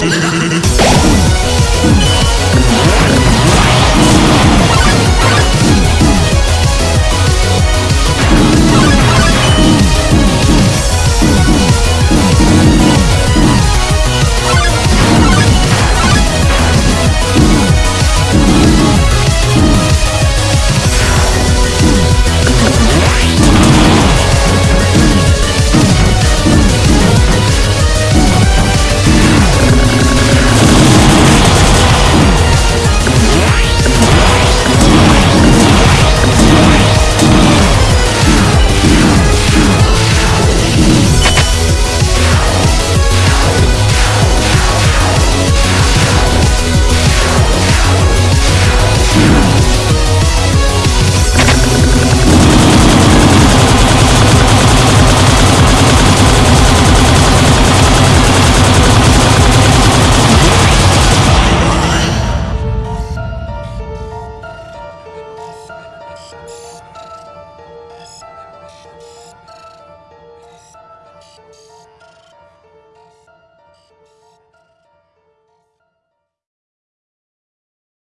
Görüşürüz.